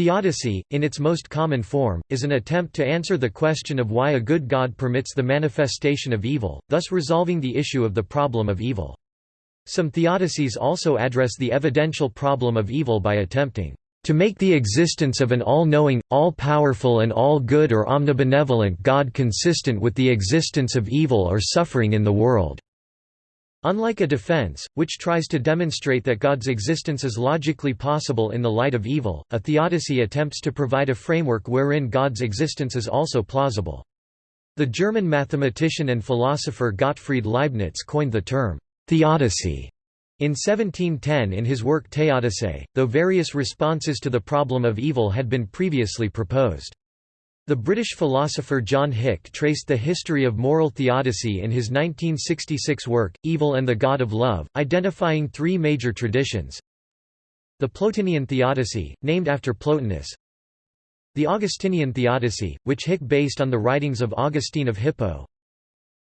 Theodicy, in its most common form, is an attempt to answer the question of why a good God permits the manifestation of evil, thus resolving the issue of the problem of evil. Some theodicies also address the evidential problem of evil by attempting to make the existence of an all-knowing, all-powerful and all-good or omnibenevolent God consistent with the existence of evil or suffering in the world." Unlike a defense, which tries to demonstrate that God's existence is logically possible in the light of evil, a theodicy attempts to provide a framework wherein God's existence is also plausible. The German mathematician and philosopher Gottfried Leibniz coined the term, theodicy, in 1710 in his work Theodicee, though various responses to the problem of evil had been previously proposed. The British philosopher John Hick traced the history of moral theodicy in his 1966 work, Evil and the God of Love, identifying three major traditions. The Plotinian theodicy, named after Plotinus. The Augustinian theodicy, which Hick based on the writings of Augustine of Hippo.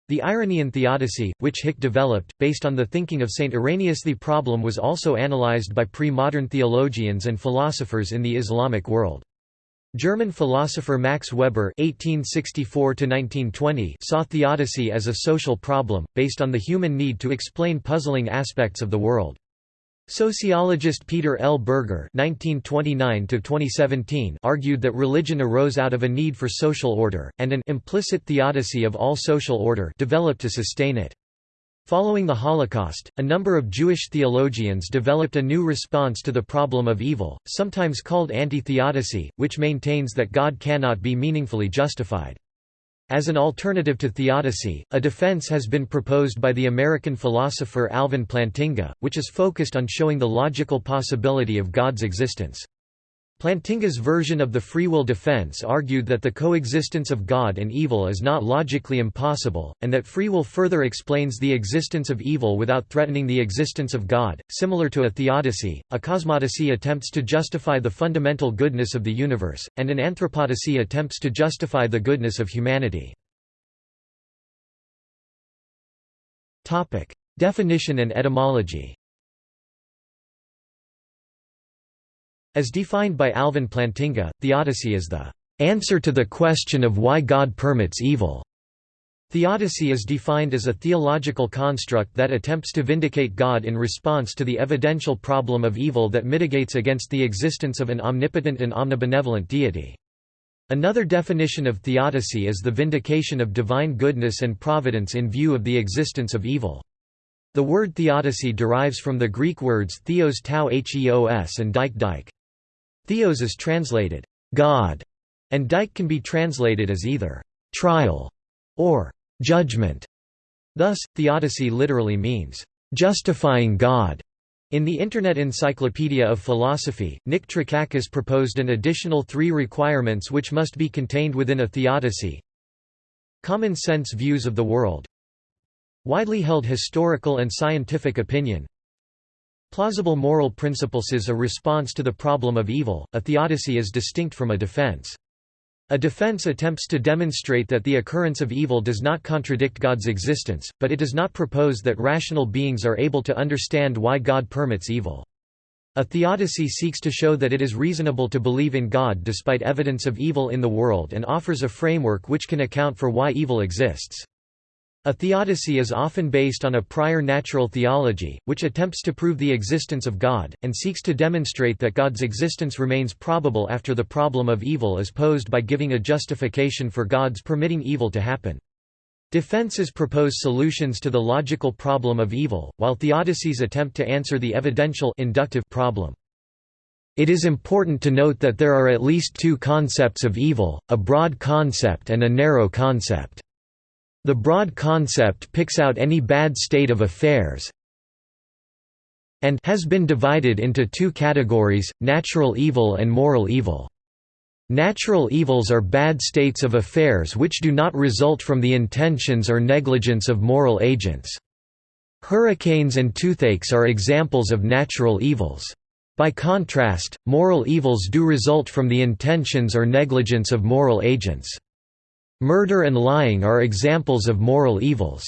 The Irenaean theodicy, which Hick developed, based on the thinking of Saint Irenaeus the problem was also analyzed by pre-modern theologians and philosophers in the Islamic world. German philosopher Max Weber (1864–1920) saw theodicy as a social problem, based on the human need to explain puzzling aspects of the world. Sociologist Peter L. Berger (1929–2017) argued that religion arose out of a need for social order, and an implicit theodicy of all social order developed to sustain it. Following the Holocaust, a number of Jewish theologians developed a new response to the problem of evil, sometimes called anti-theodicy, which maintains that God cannot be meaningfully justified. As an alternative to theodicy, a defense has been proposed by the American philosopher Alvin Plantinga, which is focused on showing the logical possibility of God's existence. Plantinga's version of the free will defense argued that the coexistence of God and evil is not logically impossible, and that free will further explains the existence of evil without threatening the existence of God. Similar to a theodicy, a cosmodicy attempts to justify the fundamental goodness of the universe, and an anthropodicy attempts to justify the goodness of humanity. Definition and etymology As defined by Alvin Plantinga, theodicy is the answer to the question of why God permits evil. Theodicy is defined as a theological construct that attempts to vindicate God in response to the evidential problem of evil that mitigates against the existence of an omnipotent and omnibenevolent deity. Another definition of theodicy is the vindication of divine goodness and providence in view of the existence of evil. The word theodicy derives from the Greek words theos tau heos and dike dike. Theos is translated, God, and dike can be translated as either trial or judgment. Thus, theodicy literally means justifying God. In the Internet Encyclopedia of Philosophy, Nick Trakakis proposed an additional three requirements which must be contained within a theodicy. Common sense views of the world Widely held historical and scientific opinion Plausible moral principles is a response to the problem of evil, a theodicy is distinct from a defense. A defense attempts to demonstrate that the occurrence of evil does not contradict God's existence, but it does not propose that rational beings are able to understand why God permits evil. A theodicy seeks to show that it is reasonable to believe in God despite evidence of evil in the world and offers a framework which can account for why evil exists. A theodicy is often based on a prior natural theology, which attempts to prove the existence of God, and seeks to demonstrate that God's existence remains probable after the problem of evil is posed by giving a justification for God's permitting evil to happen. Defenses propose solutions to the logical problem of evil, while theodicies attempt to answer the evidential inductive problem. It is important to note that there are at least two concepts of evil, a broad concept and a narrow concept. The broad concept picks out any bad state of affairs and has been divided into two categories, natural evil and moral evil. Natural evils are bad states of affairs which do not result from the intentions or negligence of moral agents. Hurricanes and toothaches are examples of natural evils. By contrast, moral evils do result from the intentions or negligence of moral agents. Murder and lying are examples of moral evils.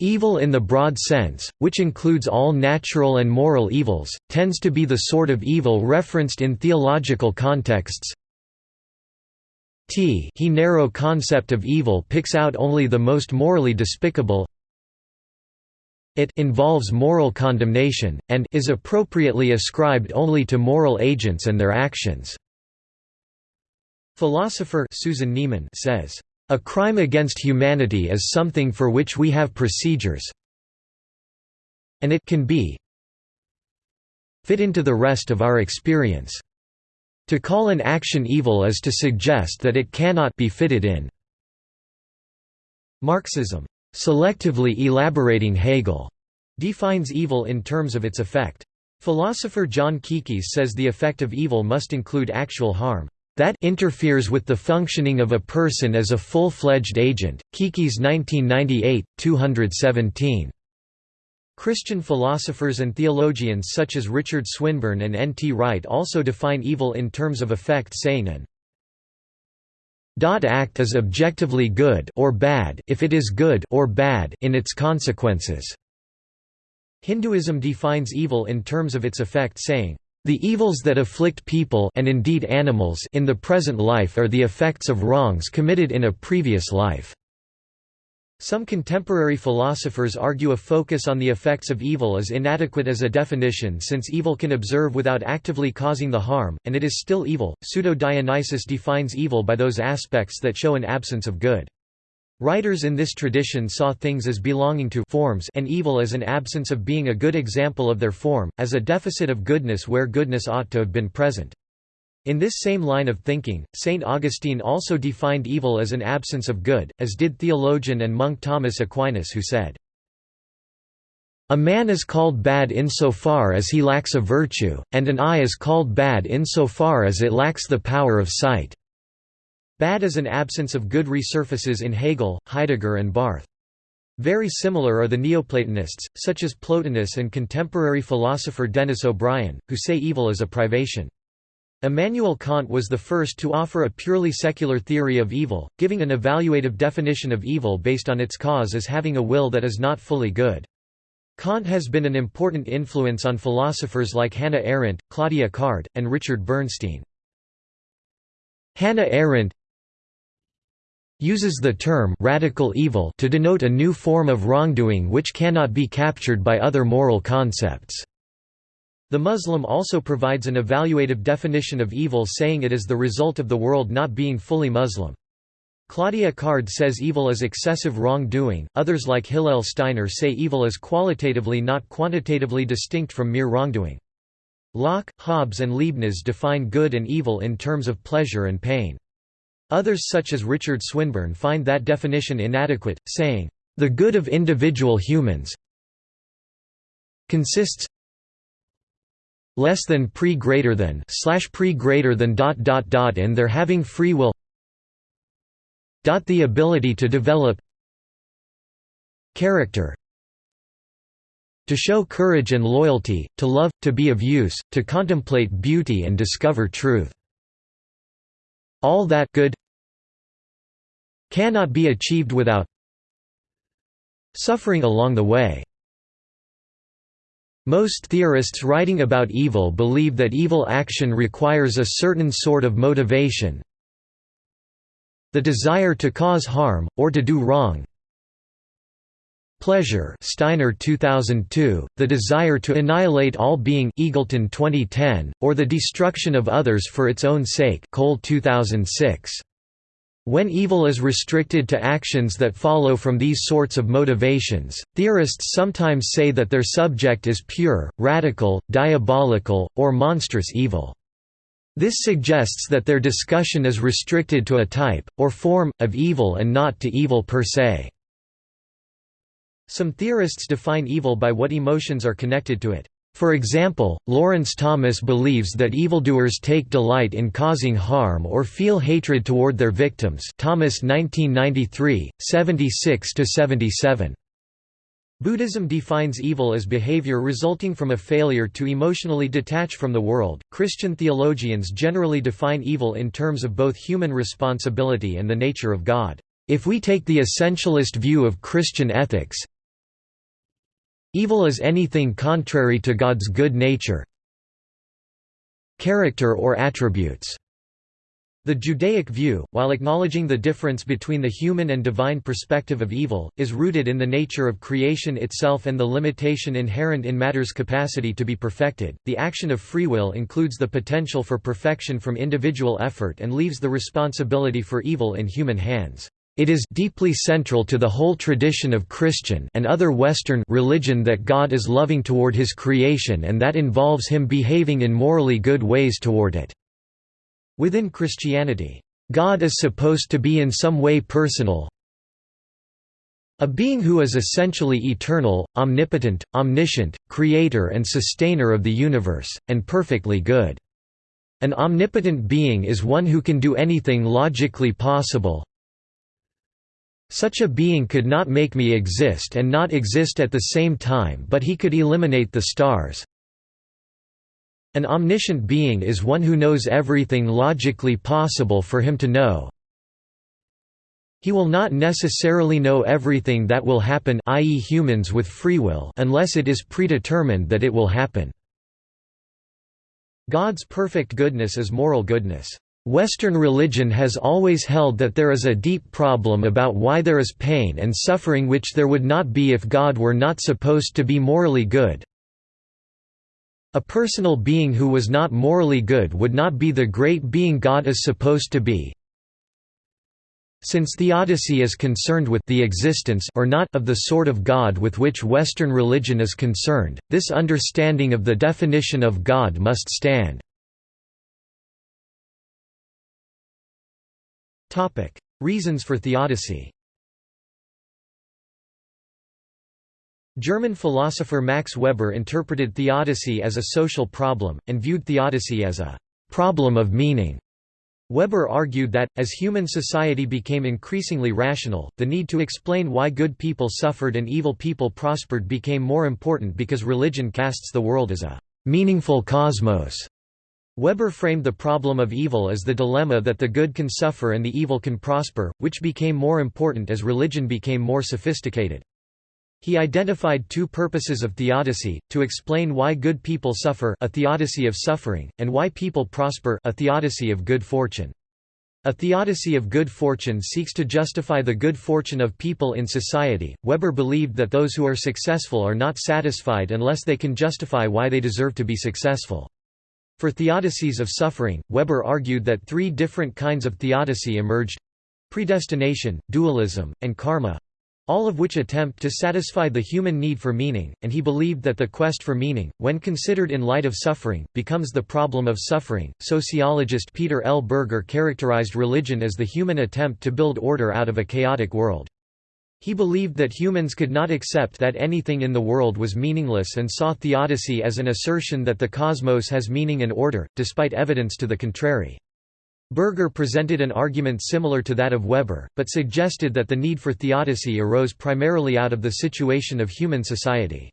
Evil in the broad sense, which includes all natural and moral evils, tends to be the sort of evil referenced in theological contexts. T he narrow concept of evil picks out only the most morally despicable. It involves moral condemnation, and is appropriately ascribed only to moral agents and their actions. Philosopher Susan Neiman says, a crime against humanity is something for which we have procedures and it can be fit into the rest of our experience. To call an action evil is to suggest that it cannot be fitted in. Marxism, selectively elaborating Hegel, defines evil in terms of its effect. Philosopher John Kekes says the effect of evil must include actual harm that interferes with the functioning of a person as a full-fledged agent. Kekes 1998, 217. Christian philosophers and theologians such as Richard Swinburne and N. T. Wright also define evil in terms of effect saying an act is objectively good or bad if it is good or bad in its consequences. Hinduism defines evil in terms of its effect saying, the evils that afflict people and indeed animals in the present life are the effects of wrongs committed in a previous life. Some contemporary philosophers argue a focus on the effects of evil is inadequate as a definition since evil can observe without actively causing the harm, and it is still evil. Pseudo Dionysius defines evil by those aspects that show an absence of good. Writers in this tradition saw things as belonging to forms and evil as an absence of being a good example of their form, as a deficit of goodness where goodness ought to have been present. In this same line of thinking, St. Augustine also defined evil as an absence of good, as did theologian and monk Thomas Aquinas who said, A man is called bad insofar as he lacks a virtue, and an eye is called bad insofar as it lacks the power of sight. Bad is an absence of good resurfaces in Hegel, Heidegger and Barth. Very similar are the Neoplatonists, such as Plotinus and contemporary philosopher Denis O'Brien, who say evil is a privation. Immanuel Kant was the first to offer a purely secular theory of evil, giving an evaluative definition of evil based on its cause as having a will that is not fully good. Kant has been an important influence on philosophers like Hannah Arendt, Claudia Card, and Richard Bernstein. Hannah Arendt uses the term radical evil to denote a new form of wrongdoing which cannot be captured by other moral concepts. The Muslim also provides an evaluative definition of evil saying it is the result of the world not being fully Muslim. Claudia Card says evil is excessive wrongdoing, others like Hillel Steiner say evil is qualitatively not quantitatively distinct from mere wrongdoing. Locke, Hobbes and Leibniz define good and evil in terms of pleasure and pain. Others such as Richard Swinburne find that definition inadequate, saying, "...the good of individual humans consists less than pre greater than slash pre greater than dot dot dot in their having free will dot the ability to develop character to show courage and loyalty, to love, to be of use, to contemplate beauty and discover truth all that good cannot be achieved without suffering along the way. Most theorists writing about evil believe that evil action requires a certain sort of motivation the desire to cause harm, or to do wrong pleasure Steiner 2002, the desire to annihilate all being Eagleton 2010, or the destruction of others for its own sake Cole 2006. When evil is restricted to actions that follow from these sorts of motivations, theorists sometimes say that their subject is pure, radical, diabolical, or monstrous evil. This suggests that their discussion is restricted to a type, or form, of evil and not to evil per se. Some theorists define evil by what emotions are connected to it. For example, Lawrence Thomas believes that evildoers take delight in causing harm or feel hatred toward their victims Thomas 1993, 76–77. Buddhism defines evil as behavior resulting from a failure to emotionally detach from the world. Christian theologians generally define evil in terms of both human responsibility and the nature of God. If we take the essentialist view of Christian ethics, Evil is anything contrary to God's good nature character or attributes. The Judaic view, while acknowledging the difference between the human and divine perspective of evil, is rooted in the nature of creation itself and the limitation inherent in matter's capacity to be perfected. The action of free will includes the potential for perfection from individual effort and leaves the responsibility for evil in human hands. It is deeply central to the whole tradition of Christian and other Western religion that God is loving toward his creation and that involves him behaving in morally good ways toward it. Within Christianity, God is supposed to be in some way personal, a being who is essentially eternal, omnipotent, omniscient, creator and sustainer of the universe, and perfectly good. An omnipotent being is one who can do anything logically possible. Such a being could not make me exist and not exist at the same time but he could eliminate the stars, an omniscient being is one who knows everything logically possible for him to know. He will not necessarily know everything that will happen i.e. humans with free will unless it is predetermined that it will happen. God's perfect goodness is moral goodness. Western religion has always held that there is a deep problem about why there is pain and suffering which there would not be if God were not supposed to be morally good. A personal being who was not morally good would not be the great being God is supposed to be. Since theodicy is concerned with the existence or not of the sort of God with which Western religion is concerned, this understanding of the definition of God must stand. Reasons for theodicy German philosopher Max Weber interpreted theodicy as a social problem, and viewed theodicy as a «problem of meaning». Weber argued that, as human society became increasingly rational, the need to explain why good people suffered and evil people prospered became more important because religion casts the world as a «meaningful cosmos». Weber framed the problem of evil as the dilemma that the good can suffer and the evil can prosper, which became more important as religion became more sophisticated. He identified two purposes of theodicy, to explain why good people suffer a theodicy of suffering, and why people prosper a theodicy of good fortune. A theodicy of good fortune seeks to justify the good fortune of people in society. Weber believed that those who are successful are not satisfied unless they can justify why they deserve to be successful. For theodicies of suffering, Weber argued that three different kinds of theodicy emerged predestination, dualism, and karma all of which attempt to satisfy the human need for meaning, and he believed that the quest for meaning, when considered in light of suffering, becomes the problem of suffering. Sociologist Peter L. Berger characterized religion as the human attempt to build order out of a chaotic world. He believed that humans could not accept that anything in the world was meaningless and saw theodicy as an assertion that the cosmos has meaning and order, despite evidence to the contrary. Berger presented an argument similar to that of Weber, but suggested that the need for theodicy arose primarily out of the situation of human society.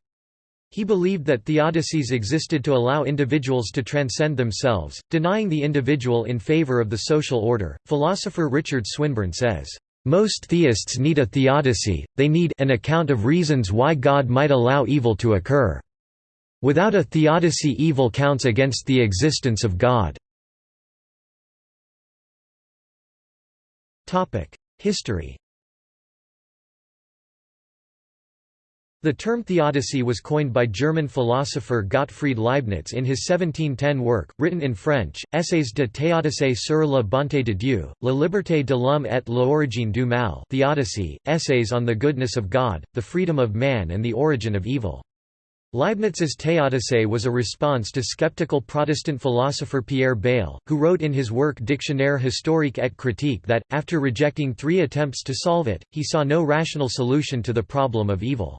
He believed that theodicies existed to allow individuals to transcend themselves, denying the individual in favor of the social order. Philosopher Richard Swinburne says, Most theists need a theodicy, they need an account of reasons why God might allow evil to occur. Without a theodicy evil counts against the existence of God. History The term theodicy was coined by German philosopher Gottfried Leibniz in his 1710 work, written in French, Essays de théodice sur la bonté de Dieu, la liberté de l'homme et l'origine du mal Theodicy, Essays on the Goodness of God, the Freedom of Man and the Origin of Evil. Leibniz's Theodice was a response to skeptical Protestant philosopher Pierre Bayle, who wrote in his work Dictionnaire historique et critique that, after rejecting three attempts to solve it, he saw no rational solution to the problem of evil.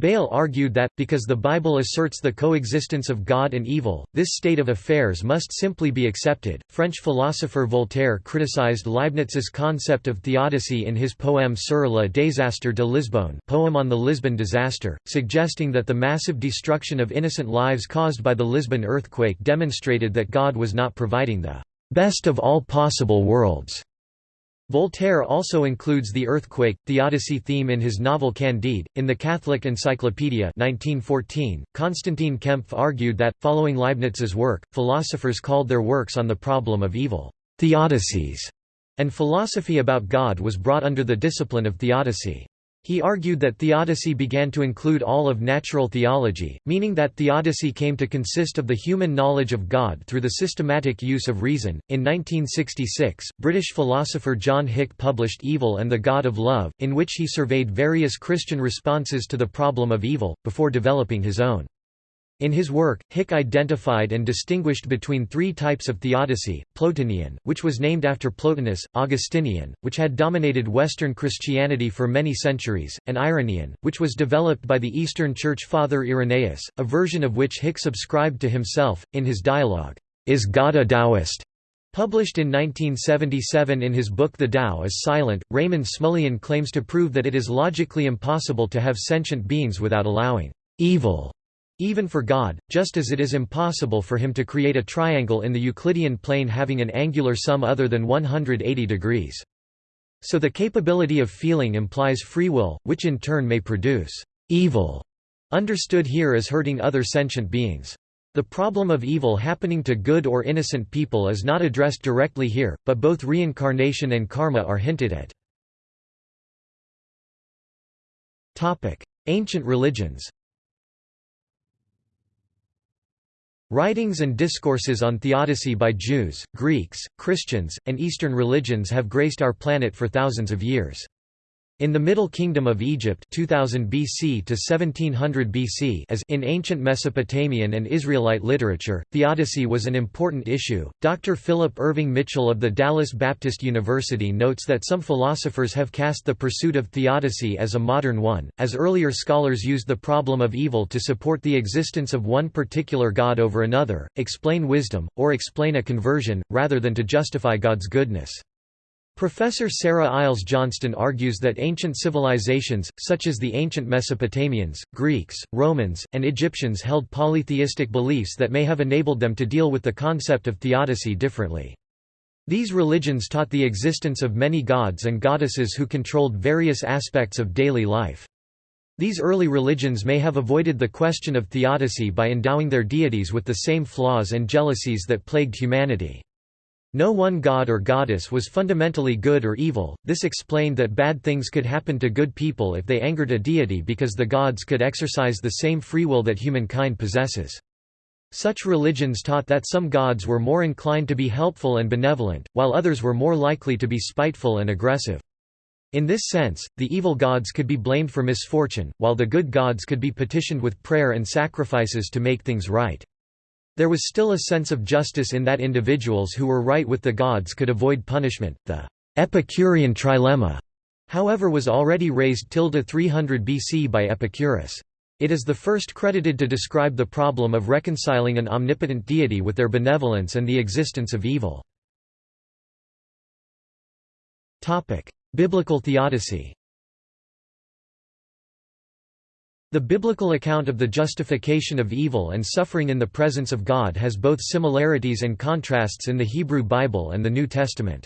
Bayle argued that, because the Bible asserts the coexistence of God and evil, this state of affairs must simply be accepted. French philosopher Voltaire criticized Leibniz's concept of theodicy in his poem Sur le désastre de Lisbonne, poem on the Lisbon disaster, suggesting that the massive destruction of innocent lives caused by the Lisbon earthquake demonstrated that God was not providing the best of all possible worlds Voltaire also includes the earthquake, theodicy theme in his novel Candide. In the Catholic Encyclopedia 1914, Konstantin Kempf argued that, following Leibniz's work, philosophers called their works on the problem of evil, theodicies, and philosophy about God was brought under the discipline of theodicy. He argued that theodicy began to include all of natural theology, meaning that theodicy came to consist of the human knowledge of God through the systematic use of reason. In 1966, British philosopher John Hick published Evil and the God of Love, in which he surveyed various Christian responses to the problem of evil, before developing his own. In his work, Hick identified and distinguished between three types of theodicy, Plotinian, which was named after Plotinus, Augustinian, which had dominated Western Christianity for many centuries, and Irenaean, which was developed by the Eastern Church Father Irenaeus, a version of which Hick subscribed to himself, in his dialogue, Is God a Taoist? Published in 1977 in his book The Tao is Silent, Raymond Smullyan claims to prove that it is logically impossible to have sentient beings without allowing evil even for God, just as it is impossible for him to create a triangle in the Euclidean plane having an angular sum other than 180 degrees. So the capability of feeling implies free will, which in turn may produce evil, understood here as hurting other sentient beings. The problem of evil happening to good or innocent people is not addressed directly here, but both reincarnation and karma are hinted at. Ancient religions Writings and discourses on theodicy by Jews, Greeks, Christians, and Eastern religions have graced our planet for thousands of years. In the Middle Kingdom of Egypt 2000 BC to 1700 BC as in ancient Mesopotamian and Israelite literature, theodicy was an important issue. Dr. Philip Irving Mitchell of the Dallas Baptist University notes that some philosophers have cast the pursuit of theodicy as a modern one, as earlier scholars used the problem of evil to support the existence of one particular god over another, explain wisdom, or explain a conversion, rather than to justify God's goodness. Professor Sarah Iles Johnston argues that ancient civilizations, such as the ancient Mesopotamians, Greeks, Romans, and Egyptians held polytheistic beliefs that may have enabled them to deal with the concept of theodicy differently. These religions taught the existence of many gods and goddesses who controlled various aspects of daily life. These early religions may have avoided the question of theodicy by endowing their deities with the same flaws and jealousies that plagued humanity. No one god or goddess was fundamentally good or evil, this explained that bad things could happen to good people if they angered a deity because the gods could exercise the same free will that humankind possesses. Such religions taught that some gods were more inclined to be helpful and benevolent, while others were more likely to be spiteful and aggressive. In this sense, the evil gods could be blamed for misfortune, while the good gods could be petitioned with prayer and sacrifices to make things right. There was still a sense of justice in that individuals who were right with the gods could avoid punishment. The Epicurean trilemma, however, was already raised tilde 300 BC by Epicurus. It is the first credited to describe the problem of reconciling an omnipotent deity with their benevolence and the existence of evil. Biblical theodicy The biblical account of the justification of evil and suffering in the presence of God has both similarities and contrasts in the Hebrew Bible and the New Testament.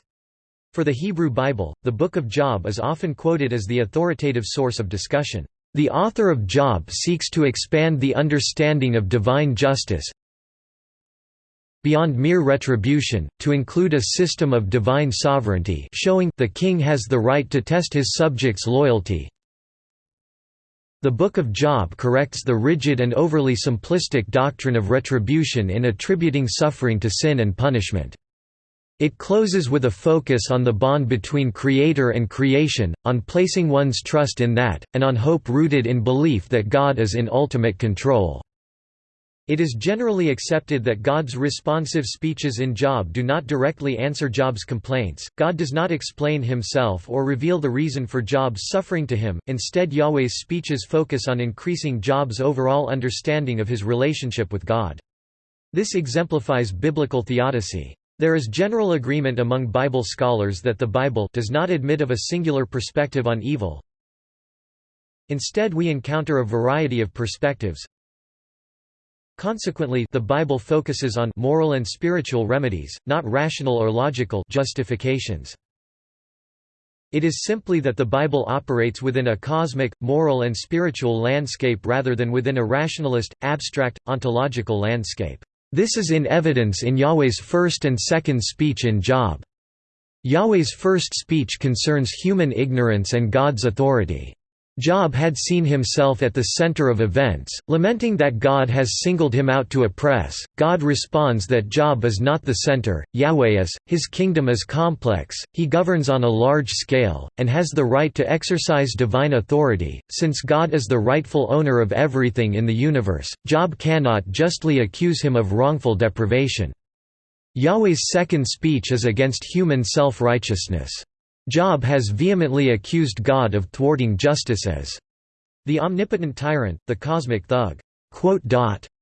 For the Hebrew Bible, the Book of Job is often quoted as the authoritative source of discussion. The author of Job seeks to expand the understanding of divine justice beyond mere retribution, to include a system of divine sovereignty showing the king has the right to test his subjects' loyalty, the Book of Job corrects the rigid and overly simplistic doctrine of retribution in attributing suffering to sin and punishment. It closes with a focus on the bond between creator and creation, on placing one's trust in that, and on hope rooted in belief that God is in ultimate control. It is generally accepted that God's responsive speeches in Job do not directly answer Job's complaints, God does not explain himself or reveal the reason for Job's suffering to him, instead Yahweh's speeches focus on increasing Job's overall understanding of his relationship with God. This exemplifies biblical theodicy. There is general agreement among Bible scholars that the Bible does not admit of a singular perspective on evil. Instead we encounter a variety of perspectives, Consequently, the Bible focuses on moral and spiritual remedies, not rational or logical justifications. It is simply that the Bible operates within a cosmic, moral and spiritual landscape rather than within a rationalist, abstract, ontological landscape. This is in evidence in Yahweh's first and second speech in Job. Yahweh's first speech concerns human ignorance and God's authority. Job had seen himself at the center of events, lamenting that God has singled him out to oppress. God responds that Job is not the center, Yahweh is, his kingdom is complex, he governs on a large scale, and has the right to exercise divine authority. Since God is the rightful owner of everything in the universe, Job cannot justly accuse him of wrongful deprivation. Yahweh's second speech is against human self righteousness. Job has vehemently accused God of thwarting justice as the omnipotent tyrant, the cosmic thug.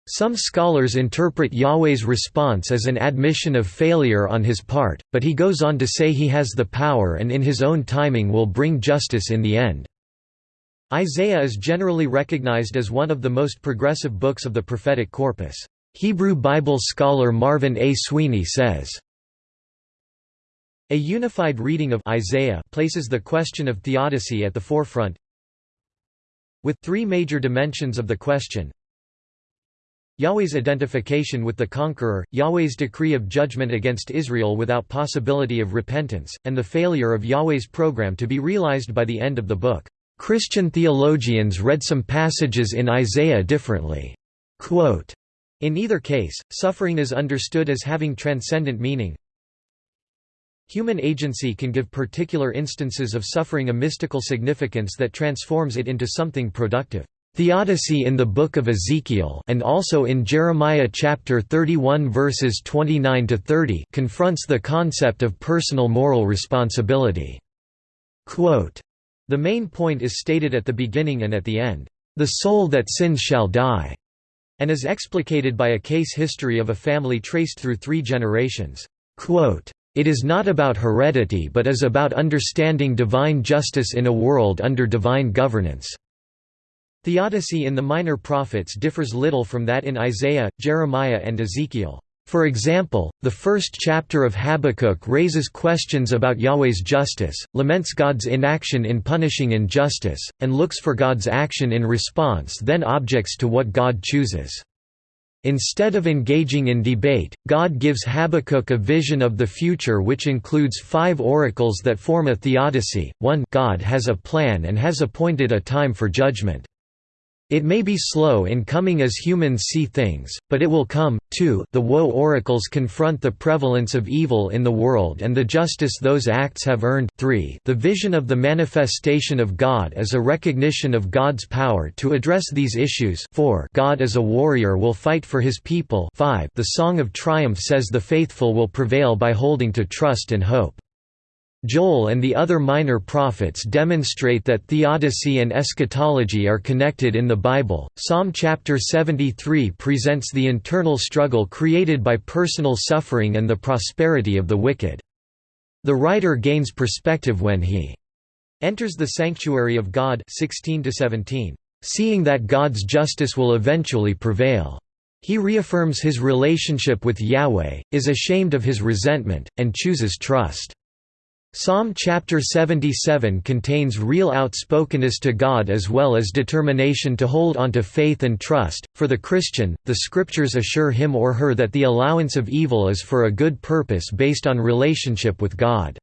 Some scholars interpret Yahweh's response as an admission of failure on his part, but he goes on to say he has the power and in his own timing will bring justice in the end. Isaiah is generally recognized as one of the most progressive books of the prophetic corpus. Hebrew Bible scholar Marvin A. Sweeney says, a unified reading of Isaiah places the question of theodicy at the forefront with three major dimensions of the question Yahweh's identification with the conqueror, Yahweh's decree of judgment against Israel without possibility of repentance, and the failure of Yahweh's program to be realized by the end of the book. Christian theologians read some passages in Isaiah differently. Quote, in either case, suffering is understood as having transcendent meaning, Human agency can give particular instances of suffering a mystical significance that transforms it into something productive. Theodicy in the Book of Ezekiel and also in Jeremiah chapter 31 verses 29 to 30 confronts the concept of personal moral responsibility. Quote, the main point is stated at the beginning and at the end, "The soul that sins shall die," and is explicated by a case history of a family traced through three generations. Quote, it is not about heredity but is about understanding divine justice in a world under divine governance. Theodicy in the Minor Prophets differs little from that in Isaiah, Jeremiah and Ezekiel. For example, the first chapter of Habakkuk raises questions about Yahweh's justice, laments God's inaction in punishing injustice, and looks for God's action in response then objects to what God chooses. Instead of engaging in debate, God gives Habakkuk a vision of the future which includes five oracles that form a theodicy. 1 God has a plan and has appointed a time for judgment. It may be slow in coming as humans see things, but it will come. 2 The woe oracles confront the prevalence of evil in the world and the justice those acts have earned. 3 The vision of the manifestation of God as a recognition of God's power to address these issues. 4 God as a warrior will fight for his people. 5 The song of triumph says the faithful will prevail by holding to trust and hope. Joel and the other minor prophets demonstrate that theodicy and eschatology are connected in the Bible. Psalm chapter 73 presents the internal struggle created by personal suffering and the prosperity of the wicked. The writer gains perspective when he enters the sanctuary of God 16 17, seeing that God's justice will eventually prevail. He reaffirms his relationship with Yahweh, is ashamed of his resentment, and chooses trust. Psalm chapter 77 contains real outspokenness to God as well as determination to hold on to faith and trust. For the Christian, the scriptures assure him or her that the allowance of evil is for a good purpose based on relationship with God.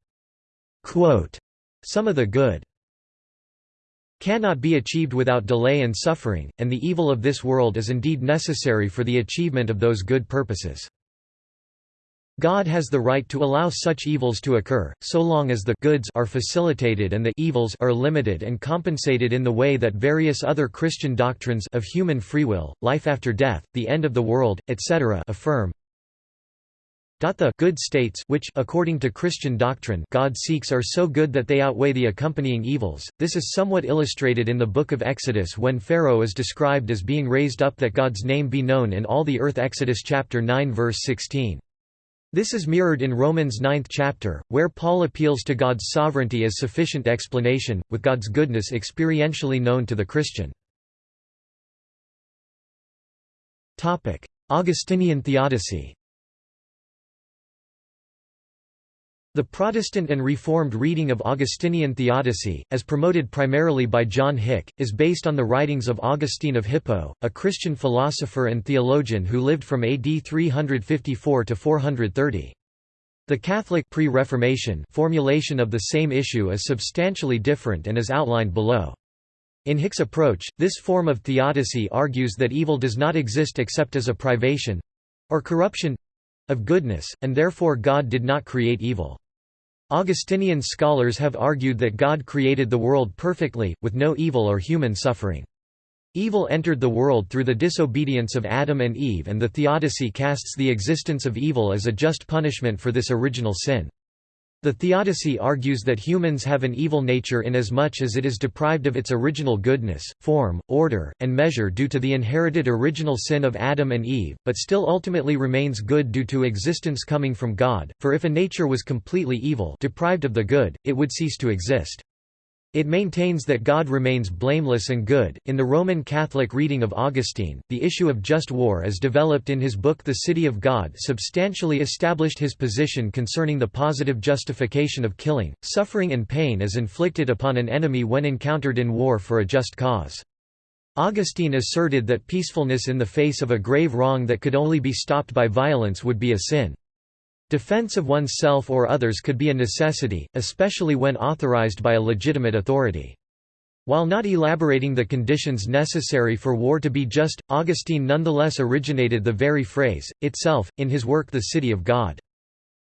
Quote, Some of the good cannot be achieved without delay and suffering, and the evil of this world is indeed necessary for the achievement of those good purposes. God has the right to allow such evils to occur, so long as the goods are facilitated and the evils are limited and compensated in the way that various other Christian doctrines of human free will, life after death, the end of the world, etc. affirm. The good states which according to Christian doctrine God seeks are so good that they outweigh the accompanying evils. This is somewhat illustrated in the book of Exodus when Pharaoh is described as being raised up that God's name be known in all the earth Exodus chapter 9 verse 16. This is mirrored in Romans 9th chapter, where Paul appeals to God's sovereignty as sufficient explanation, with God's goodness experientially known to the Christian. Augustinian theodicy The Protestant and Reformed reading of Augustinian theodicy, as promoted primarily by John Hick, is based on the writings of Augustine of Hippo, a Christian philosopher and theologian who lived from AD 354 to 430. The Catholic pre-Reformation formulation of the same issue is substantially different and is outlined below. In Hick's approach, this form of theodicy argues that evil does not exist except as a privation—or corruption, of goodness, and therefore God did not create evil. Augustinian scholars have argued that God created the world perfectly, with no evil or human suffering. Evil entered the world through the disobedience of Adam and Eve and the theodicy casts the existence of evil as a just punishment for this original sin. The theodicy argues that humans have an evil nature inasmuch as it is deprived of its original goodness, form, order, and measure due to the inherited original sin of Adam and Eve, but still ultimately remains good due to existence coming from God, for if a nature was completely evil deprived of the good, it would cease to exist. It maintains that God remains blameless and good. In the Roman Catholic reading of Augustine, the issue of just war as developed in his book The City of God substantially established his position concerning the positive justification of killing, suffering, and pain as inflicted upon an enemy when encountered in war for a just cause. Augustine asserted that peacefulness in the face of a grave wrong that could only be stopped by violence would be a sin. Defense of oneself or others could be a necessity, especially when authorized by a legitimate authority. While not elaborating the conditions necessary for war to be just, Augustine nonetheless originated the very phrase, itself, in his work The City of God.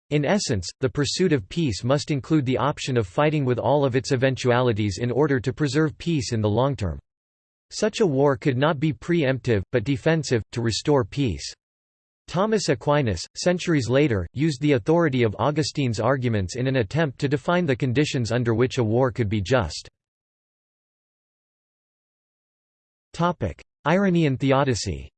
In essence, the pursuit of peace must include the option of fighting with all of its eventualities in order to preserve peace in the long term. Such a war could not be preemptive, but defensive, to restore peace. Thomas Aquinas, centuries later, used the authority of Augustine's arguments in an attempt to define the conditions under which a war could be just. Irenaean theodicy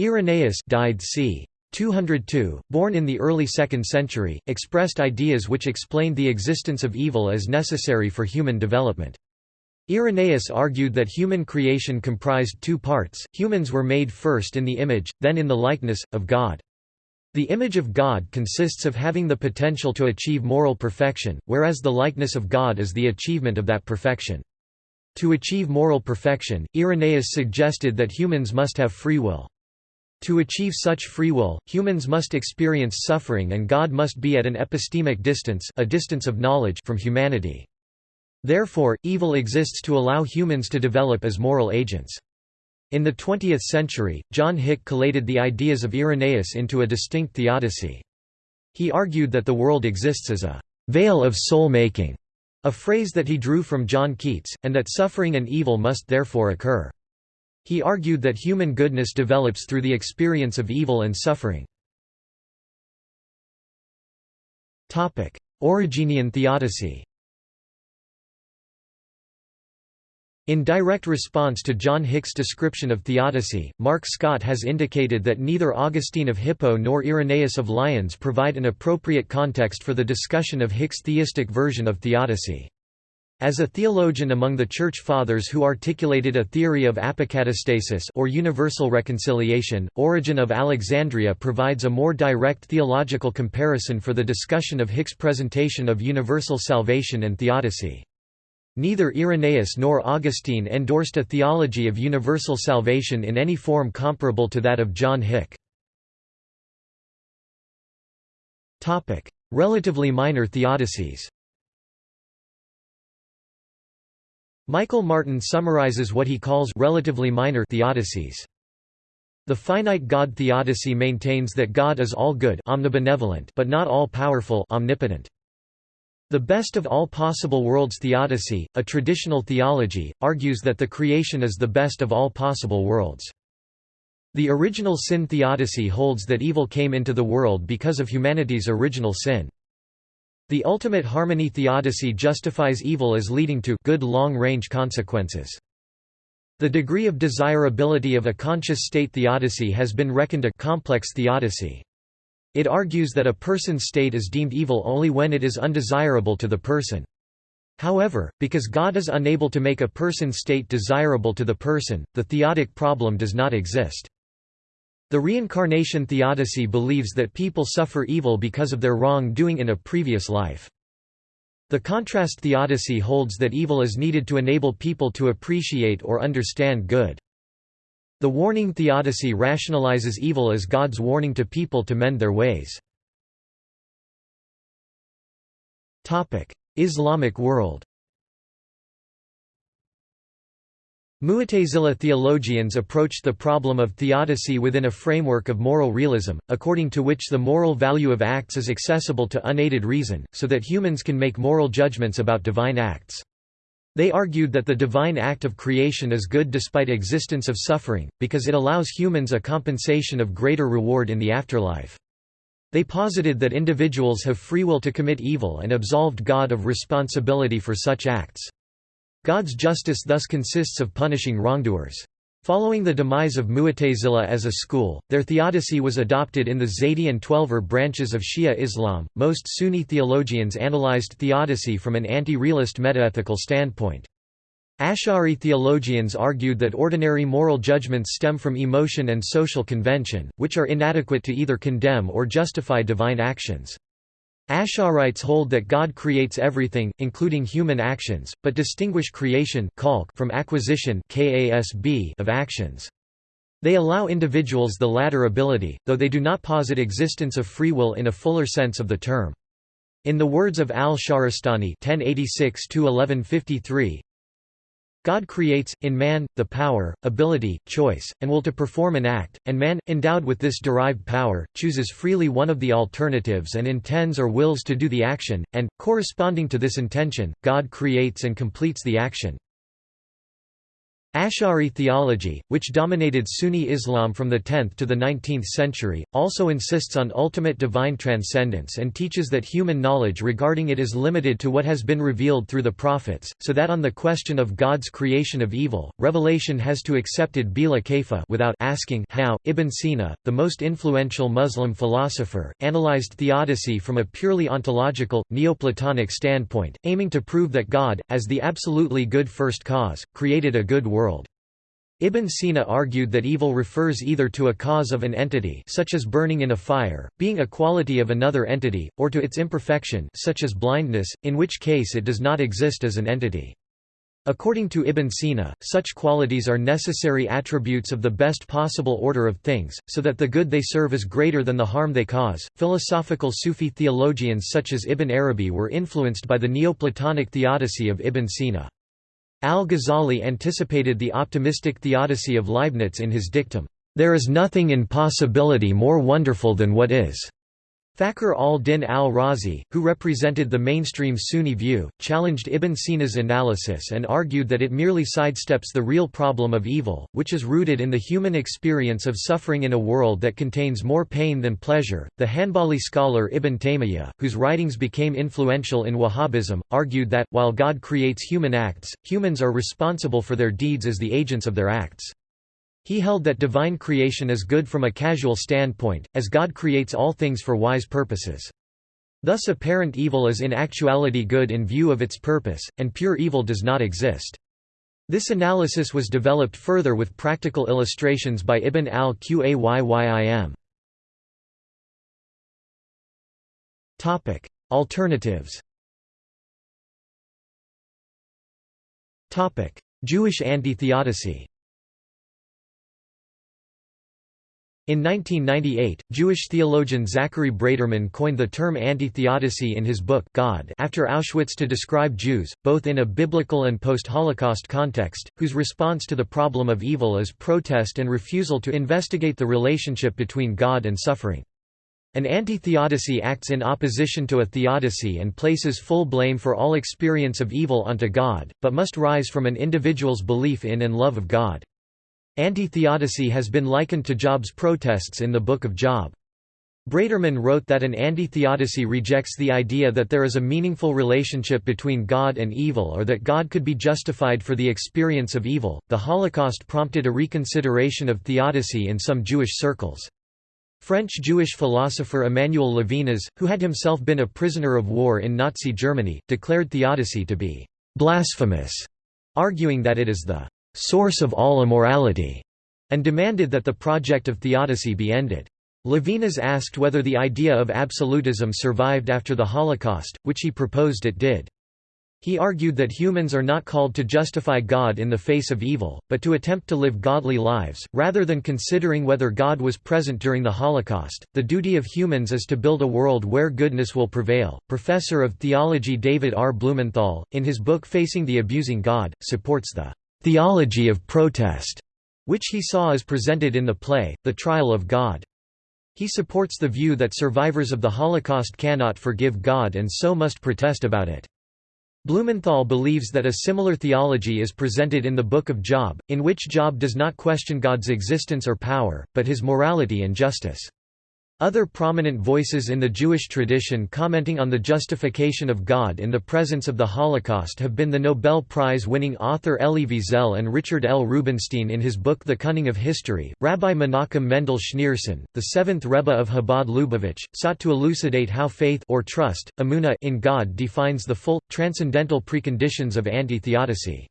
Irenaeus died c. 202, born in the early 2nd century, expressed ideas which explained the existence of evil as necessary for human development. Irenaeus argued that human creation comprised two parts, humans were made first in the image, then in the likeness, of God. The image of God consists of having the potential to achieve moral perfection, whereas the likeness of God is the achievement of that perfection. To achieve moral perfection, Irenaeus suggested that humans must have free will. To achieve such free will, humans must experience suffering and God must be at an epistemic distance, a distance of knowledge from humanity. Therefore, evil exists to allow humans to develop as moral agents. In the 20th century, John Hick collated the ideas of Irenaeus into a distinct theodicy. He argued that the world exists as a vale of soul-making, a phrase that he drew from John Keats, and that suffering and evil must therefore occur. He argued that human goodness develops through the experience of evil and suffering. Origenian theodicy In direct response to John Hick's description of theodicy, Mark Scott has indicated that neither Augustine of Hippo nor Irenaeus of Lyons provide an appropriate context for the discussion of Hick's theistic version of theodicy. As a theologian among the Church Fathers who articulated a theory of apokatastasis or universal reconciliation, Origen of Alexandria provides a more direct theological comparison for the discussion of Hick's presentation of universal salvation and theodicy. Neither Irenaeus nor Augustine endorsed a theology of universal salvation in any form comparable to that of John Hick. Relatively minor theodicies Michael Martin summarizes what he calls relatively minor theodicies. The finite God theodicy maintains that God is all good omnibenevolent but not all powerful omnipotent. The best of all possible worlds theodicy, a traditional theology, argues that the creation is the best of all possible worlds. The original sin theodicy holds that evil came into the world because of humanity's original sin. The ultimate harmony theodicy justifies evil as leading to good long-range consequences. The degree of desirability of a conscious state theodicy has been reckoned a complex theodicy. It argues that a person's state is deemed evil only when it is undesirable to the person. However, because God is unable to make a person's state desirable to the person, the theodic problem does not exist. The reincarnation theodicy believes that people suffer evil because of their wrong-doing in a previous life. The contrast theodicy holds that evil is needed to enable people to appreciate or understand good. The warning theodicy rationalizes evil as God's warning to people to mend their ways. Islamic world Mu'tazila theologians approached the problem of theodicy within a framework of moral realism, according to which the moral value of acts is accessible to unaided reason, so that humans can make moral judgments about divine acts. They argued that the divine act of creation is good despite existence of suffering, because it allows humans a compensation of greater reward in the afterlife. They posited that individuals have free will to commit evil and absolved God of responsibility for such acts. God's justice thus consists of punishing wrongdoers. Following the demise of Mu'tazila as a school, their theodicy was adopted in the Zaydi and Twelver branches of Shia Islam. Most Sunni theologians analyzed theodicy from an anti-realist metaethical standpoint. Ash'ari theologians argued that ordinary moral judgments stem from emotion and social convention, which are inadequate to either condemn or justify divine actions. Ash'arites hold that God creates everything, including human actions, but distinguish creation from acquisition of actions. They allow individuals the latter ability, though they do not posit existence of free will in a fuller sense of the term. In the words of al-Shahrastani God creates, in man, the power, ability, choice, and will to perform an act, and man, endowed with this derived power, chooses freely one of the alternatives and intends or wills to do the action, and, corresponding to this intention, God creates and completes the action. Ash'ari theology, which dominated Sunni Islam from the 10th to the 19th century, also insists on ultimate divine transcendence and teaches that human knowledge regarding it is limited to what has been revealed through the prophets, so that on the question of God's creation of evil, revelation has to accepted bila kaifa without asking how. Ibn Sina, the most influential Muslim philosopher, analyzed theodicy from a purely ontological, Neoplatonic standpoint, aiming to prove that God, as the absolutely good first cause, created a good world world. Ibn Sina argued that evil refers either to a cause of an entity such as burning in a fire, being a quality of another entity, or to its imperfection such as blindness, in which case it does not exist as an entity. According to Ibn Sina, such qualities are necessary attributes of the best possible order of things, so that the good they serve is greater than the harm they cause. Philosophical Sufi theologians such as Ibn Arabi were influenced by the Neoplatonic theodicy of Ibn Sina. Al-Ghazali anticipated the optimistic theodicy of Leibniz in his dictum, "...there is nothing in possibility more wonderful than what is." Fakhr al-Din al-Razi, who represented the mainstream Sunni view, challenged Ibn Sina's analysis and argued that it merely sidesteps the real problem of evil, which is rooted in the human experience of suffering in a world that contains more pain than pleasure. The Hanbali scholar Ibn Taymiyyah, whose writings became influential in Wahhabism, argued that, while God creates human acts, humans are responsible for their deeds as the agents of their acts. He held that divine creation is good from a casual standpoint, as God creates all things for wise purposes. Thus apparent evil is in actuality good in view of its purpose, and pure evil does not exist. This analysis was developed further with practical illustrations by Ibn al-Qayyim. Alternatives Jewish anti-theodicy In 1998, Jewish theologian Zachary Braiterman coined the term anti-theodicy in his book God after Auschwitz to describe Jews, both in a biblical and post-Holocaust context, whose response to the problem of evil is protest and refusal to investigate the relationship between God and suffering. An anti-theodicy acts in opposition to a theodicy and places full blame for all experience of evil onto God, but must rise from an individual's belief in and love of God. Anti-theodicy has been likened to Job's protests in the Book of Job. Braiterman wrote that an anti-theodicy rejects the idea that there is a meaningful relationship between God and evil or that God could be justified for the experience of evil. The Holocaust prompted a reconsideration of theodicy in some Jewish circles. French Jewish philosopher Emmanuel Levinas, who had himself been a prisoner of war in Nazi Germany, declared theodicy to be blasphemous, arguing that it is the source of all immorality. and demanded that the project of theodicy be ended. Levinas asked whether the idea of absolutism survived after the Holocaust, which he proposed it did. He argued that humans are not called to justify God in the face of evil, but to attempt to live godly lives. Rather than considering whether God was present during the Holocaust, the duty of humans is to build a world where goodness will prevail. Professor of theology David R. Blumenthal, in his book Facing the Abusing God, supports the theology of protest, which he saw as presented in the play, The Trial of God. He supports the view that survivors of the Holocaust cannot forgive God and so must protest about it. Blumenthal believes that a similar theology is presented in the Book of Job, in which Job does not question God's existence or power, but his morality and justice. Other prominent voices in the Jewish tradition commenting on the justification of God in the presence of the Holocaust have been the Nobel Prize-winning author Elie Wiesel and Richard L. Rubinstein in his book The Cunning of History. Rabbi Menachem Mendel Schneerson, the seventh Rebbe of Chabad Lubavitch, sought to elucidate how faith or trust, emuna in God defines the full, transcendental preconditions of anti-theodicy.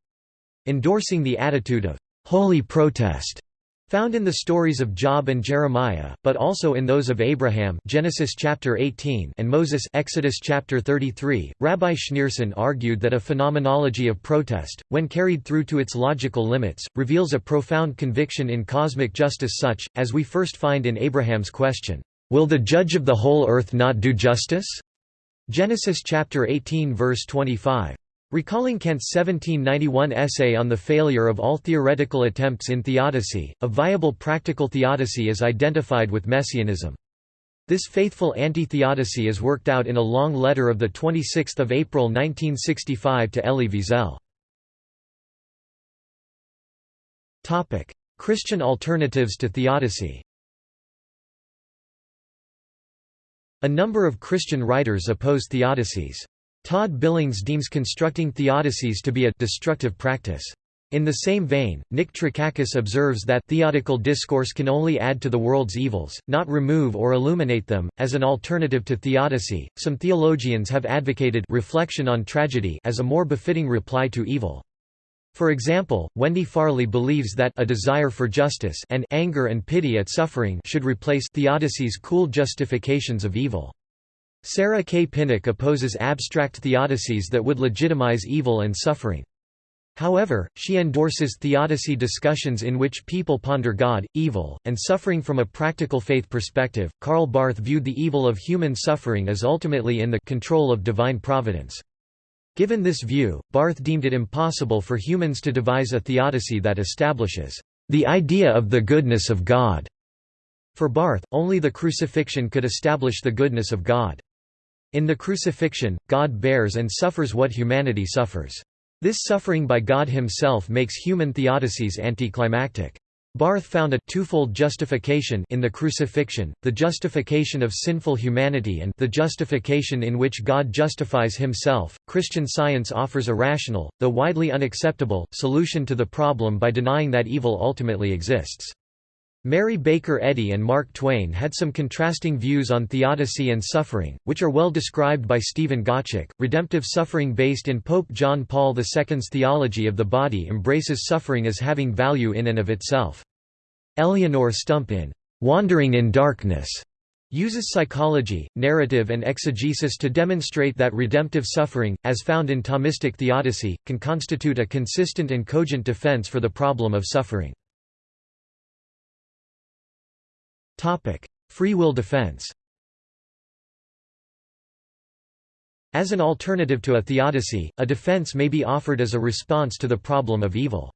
Endorsing the attitude of holy protest Found in the stories of Job and Jeremiah, but also in those of Abraham Genesis chapter 18 and Moses Exodus chapter 33, Rabbi Schneerson argued that a phenomenology of protest, when carried through to its logical limits, reveals a profound conviction in cosmic justice such, as we first find in Abraham's question, "'Will the judge of the whole earth not do justice?' Genesis chapter 18 verse 25. Recalling Kant's 1791 essay on the failure of all theoretical attempts in theodicy, a viable practical theodicy is identified with messianism. This faithful anti-theodicy is worked out in a long letter of 26 April 1965 to Elie Wiesel. Christian alternatives to theodicy A number of Christian writers oppose theodicies. Todd Billings deems constructing theodicies to be a destructive practice. In the same vein, Nick Trakakis observes that theodical discourse can only add to the world's evils, not remove or illuminate them. As an alternative to theodicy, some theologians have advocated reflection on tragedy as a more befitting reply to evil. For example, Wendy Farley believes that a desire for justice and anger and pity at suffering should replace theodicy's cool justifications of evil. Sarah K. Pinnock opposes abstract theodicies that would legitimize evil and suffering. However, she endorses theodicy discussions in which people ponder God, evil, and suffering from a practical faith perspective. Karl Barth viewed the evil of human suffering as ultimately in the control of divine providence. Given this view, Barth deemed it impossible for humans to devise a theodicy that establishes the idea of the goodness of God. For Barth, only the crucifixion could establish the goodness of God. In the crucifixion, God bears and suffers what humanity suffers. This suffering by God himself makes human theodicies anticlimactic. Barth found a twofold justification in the crucifixion, the justification of sinful humanity and the justification in which God justifies himself. Christian Science offers a rational, though widely unacceptable, solution to the problem by denying that evil ultimately exists. Mary Baker Eddy and Mark Twain had some contrasting views on theodicy and suffering, which are well described by Stephen Gottschalk. Redemptive suffering based in Pope John Paul II's theology of the body embraces suffering as having value in and of itself. Eleonore Stump in Wandering in Darkness uses psychology, narrative and exegesis to demonstrate that redemptive suffering, as found in Thomistic theodicy, can constitute a consistent and cogent defense for the problem of suffering. Free will defense As an alternative to a theodicy, a defense may be offered as a response to the problem of evil.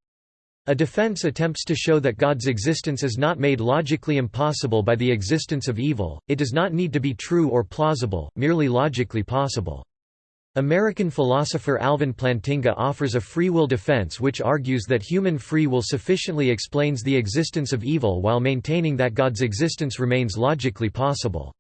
A defense attempts to show that God's existence is not made logically impossible by the existence of evil, it does not need to be true or plausible, merely logically possible. American philosopher Alvin Plantinga offers a free will defense which argues that human free will sufficiently explains the existence of evil while maintaining that God's existence remains logically possible.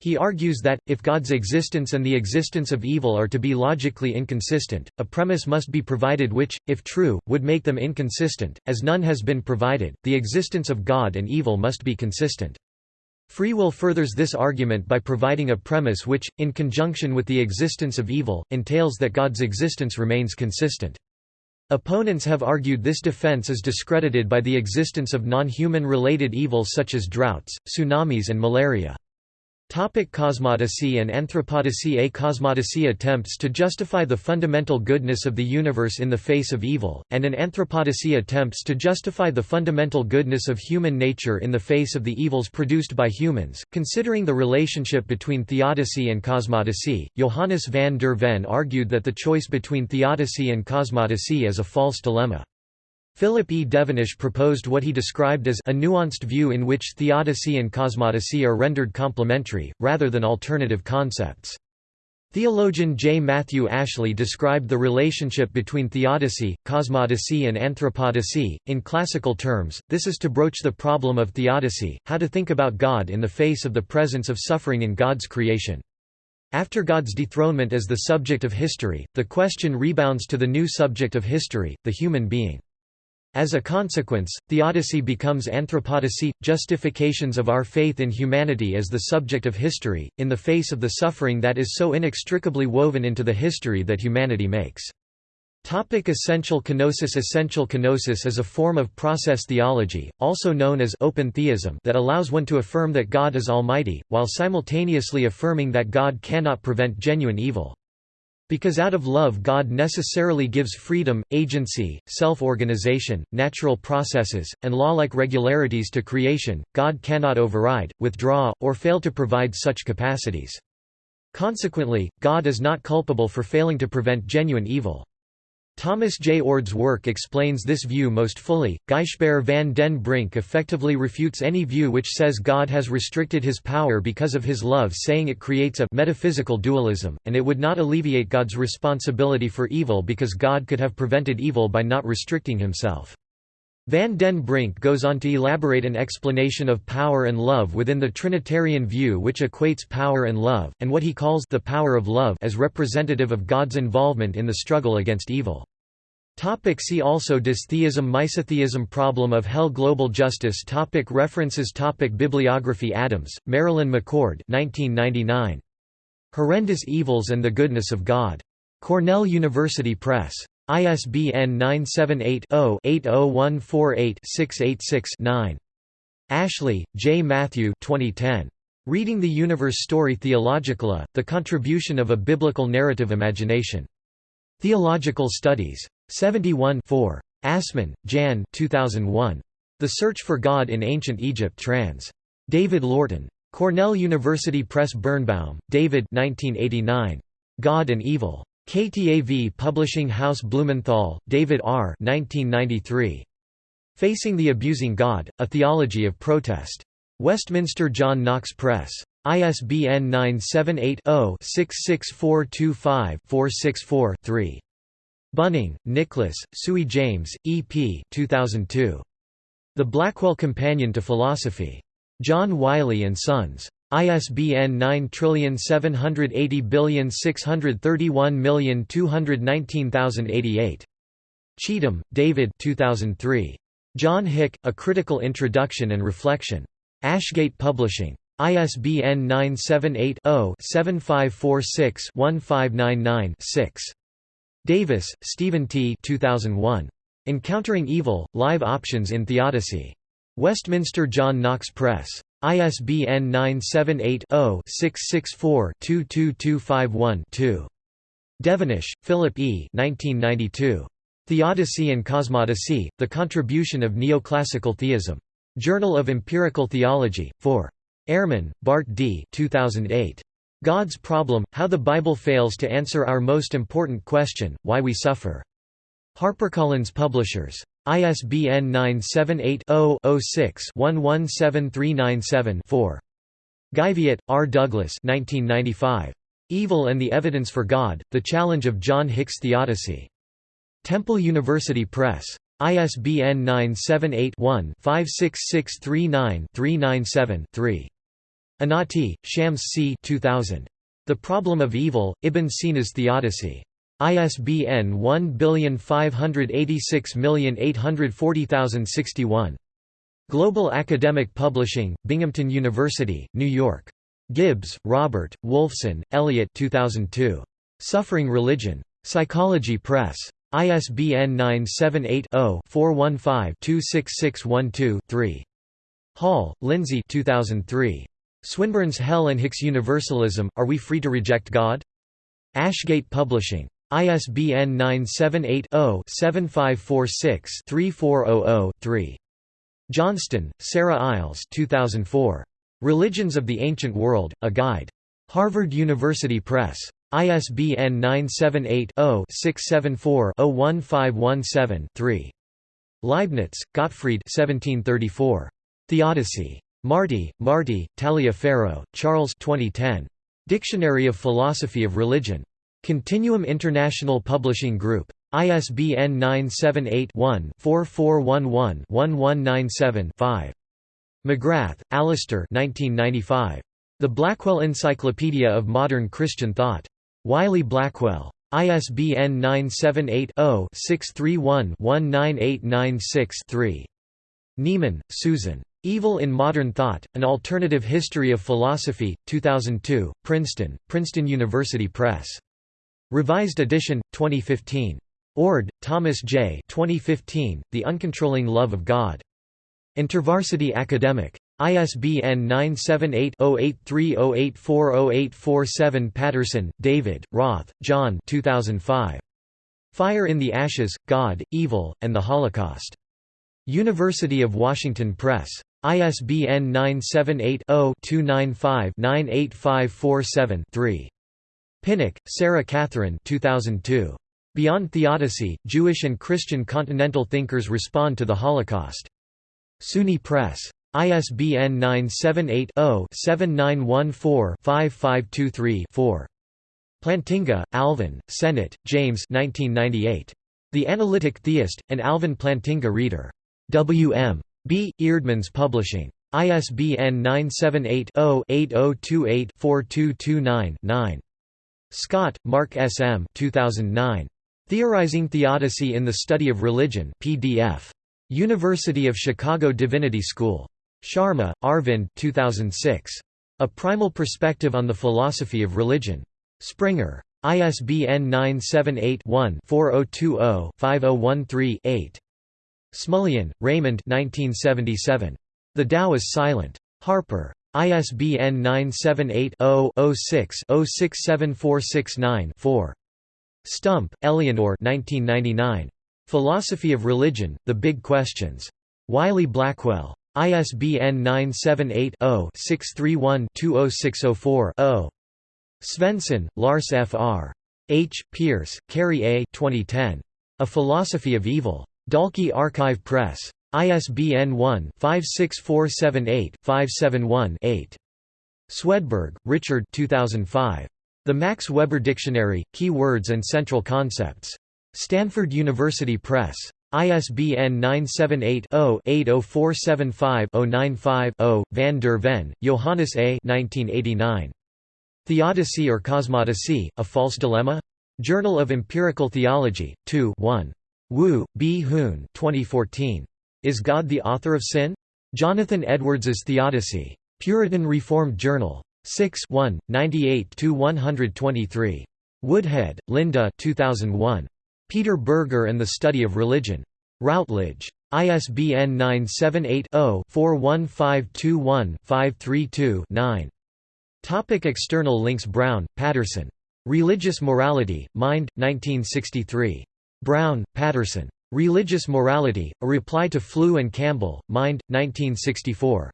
He argues that, if God's existence and the existence of evil are to be logically inconsistent, a premise must be provided which, if true, would make them inconsistent, as none has been provided, the existence of God and evil must be consistent. Free will furthers this argument by providing a premise which, in conjunction with the existence of evil, entails that God's existence remains consistent. Opponents have argued this defense is discredited by the existence of non-human related evils such as droughts, tsunamis and malaria. Topic cosmodicy and anthropodicy A cosmodicy attempts to justify the fundamental goodness of the universe in the face of evil, and an anthropodicy attempts to justify the fundamental goodness of human nature in the face of the evils produced by humans. Considering the relationship between theodicy and cosmodicy, Johannes van der Ven argued that the choice between theodicy and cosmodicy is a false dilemma. Philip E. Devenish proposed what he described as a nuanced view in which theodicy and cosmodicy are rendered complementary, rather than alternative concepts. Theologian J. Matthew Ashley described the relationship between theodicy, cosmodicy and anthropodicy. In classical terms, this is to broach the problem of theodicy, how to think about God in the face of the presence of suffering in God's creation. After God's dethronement as the subject of history, the question rebounds to the new subject of history, the human being. As a consequence, theodicy becomes anthropodicy, justifications of our faith in humanity as the subject of history, in the face of the suffering that is so inextricably woven into the history that humanity makes. Topic essential kenosis Essential kenosis is a form of process theology, also known as open theism that allows one to affirm that God is almighty, while simultaneously affirming that God cannot prevent genuine evil. Because out of love God necessarily gives freedom, agency, self-organization, natural processes, and law-like regularities to creation, God cannot override, withdraw, or fail to provide such capacities. Consequently, God is not culpable for failing to prevent genuine evil. Thomas J. Oord's work explains this view most fully. Gijsbert van den Brink effectively refutes any view which says God has restricted his power because of his love, saying it creates a metaphysical dualism, and it would not alleviate God's responsibility for evil because God could have prevented evil by not restricting himself. Van den Brink goes on to elaborate an explanation of power and love within the Trinitarian view which equates power and love, and what he calls the power of love as representative of God's involvement in the struggle against evil. Topic see also Dystheism Misotheism Problem of hell Global justice topic References topic Bibliography Adams, Marilyn McCord 1999. Horrendous Evils and the Goodness of God. Cornell University Press. ISBN 978-0-80148-686-9. Ashley, J. Matthew 2010. Reading the Universe Story Theologically, The Contribution of a Biblical Narrative Imagination. Theological Studies. 71 4. Assmann, Jan 2001. The Search for God in Ancient Egypt trans. David Lorton. Cornell University Press Birnbaum, David 1989. God and Evil. KTAV Publishing House Blumenthal, David R. 1993. Facing the Abusing God, A Theology of Protest. Westminster John Knox Press. ISBN 978-0-66425-464-3. Bunnin, Nicholas, Tsui-James, E.P. 2002. The Blackwell Companion to Philosophy. John Wiley & Sons. ISBN 9780631219088. Cheetham, David 2003. John Hick, A Critical Introduction and Reflection. Ashgate Publishing. ISBN 978 0 7546 1599 6. Davis, Stephen T. 2001. Encountering Evil, Live Options in Theodicy. Westminster John Knox Press. ISBN 978-0-664-22251-2. Devenish, Philip E. 1992. Theodicy and Cosmodicy, The Contribution of Neoclassical Theism. Journal of Empirical Theology, 4. Ehrman, Bart D. 2008. God's Problem, How the Bible Fails to Answer Our Most Important Question, Why We Suffer. HarperCollins Publishers. ISBN 978-0-06-117397-4. Geivett, R. Douglas 1995. Evil and the Evidence for God, The Challenge of John Hick's Theodicy. Temple University Press. ISBN 978-1-56639-397-3. Inati, Shams C. 2000. The Problem of Evil, Ibn Sina's Theodicy. ISBN 1586840061. Global Academic Publishing, Binghamton University, New York. Gibbs, Robert, Wolfson, Elliot 2002. Suffering Religion. Psychology Press. ISBN 978-0-415-26612-3. Hall, Lindsay 2003. Swinburne's Hell and Hicks Universalism, Are We Free to Reject God? Ashgate Publishing. ISBN 978-0-7546-3400-3. Johnston, Sarah Iles 2004. Religions of the Ancient World, A Guide. Harvard University Press. ISBN 978-0-674-01517-3. Leibniz, Gottfried 1734. Theodicy. Marty, Marty, Taliaferro, Charles 2010. Dictionary of Philosophy of Religion. Continuum International Publishing Group. ISBN 978-1-4411-1197-5. McGrath, Alister The Blackwell Encyclopedia of Modern Christian Thought. Wiley Blackwell. ISBN 978-0-631-19896-3. Neiman, Susan. Evil in Modern Thought, An Alternative History of Philosophy, 2002, Princeton, Princeton University Press. Revised edition, 2015. Oord, Thomas J. 2015, The Uncontrolling Love of God. InterVarsity Academic. ISBN 978-0830840847 Patterson, David, Roth, John 2005. Fire in the Ashes, God, Evil, and the Holocaust. University of Washington Press. ISBN 978-0-295-98547-3. Pinnock, Sarah Catherine 2002. Beyond Theodicy, Jewish and Christian Continental Thinkers Respond to the Holocaust. SUNY Press. ISBN 978-0-7914-5523-4. Plantinga, Alvin, Sennett, James 1998. The Analytic Theist, an Alvin Plantinga Reader. W.M. B. Eerdmans Publishing. ISBN 978-0-8028-4229-9. Scott, Mark S. M. 2009. Theorizing Theodicy in the Study of Religion PDF. University of Chicago Divinity School. Sharma, Arvind 2006. A Primal Perspective on the Philosophy of Religion. Springer. ISBN 978-1-4020-5013-8. Smullyan, Raymond 1977. The Tao is Silent. Harper. ISBN 978-0-06-067469-4. Stump, Eleonore 1999. Philosophy of Religion, The Big Questions. Wiley Blackwell. ISBN 978-0-631-20604-0. Svendsen, Lars F. R. H. Pierce, Carrie A. 2010. A Philosophy of Evil. Dalkey Archive Press. ISBN 1-56478-571-8. Swedberg, Richard 2005. The Max Weber Dictionary, Key Words and Central Concepts. Stanford University Press. ISBN 978-0-80475-095-0. Van der Ven, Johannes A. 1989. Theodicy or Cosmodicy, A False Dilemma? Journal of Empirical Theology, 2 1. Woo, B. Hoon 2014. Is God the Author of Sin? Jonathan Edwards's Theodicy. Puritan Reformed Journal. 6 1, 98–123. Woodhead, Linda 2001. Peter Berger and the Study of Religion. Routledge. ISBN 978-0-41521-532-9. Topic external links Brown, Patterson. Religious Morality, Mind, 1963. Brown, Patterson. Religious Morality, A Reply to Flew and Campbell, Mind, 1964.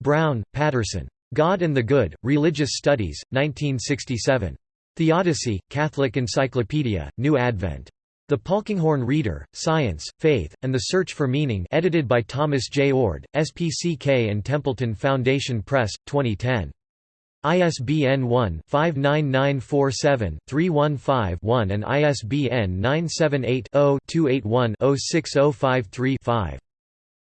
Brown, Patterson. God and the Good, Religious Studies, 1967. Theodicy, Catholic Encyclopedia, New Advent. The Polkinghorne Reader, Science, Faith, and the Search for Meaning edited by Thomas J. Oord, SPCK and Templeton Foundation Press, 2010. ISBN 1-59947-315-1 and ISBN 978-0-281-06053-5.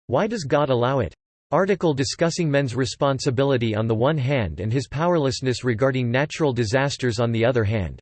Why does God allow it? Article discussing men's responsibility on the one hand and his powerlessness regarding natural disasters on the other hand.